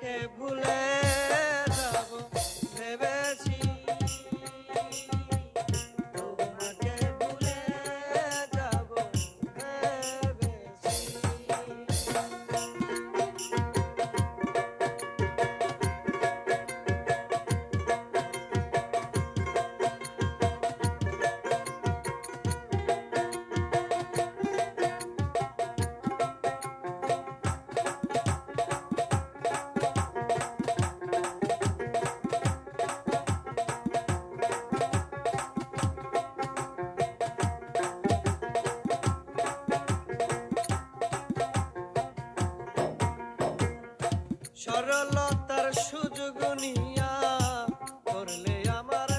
তোমাকে ভুলে সরলতার সুযোগ নিয়া করলে আমার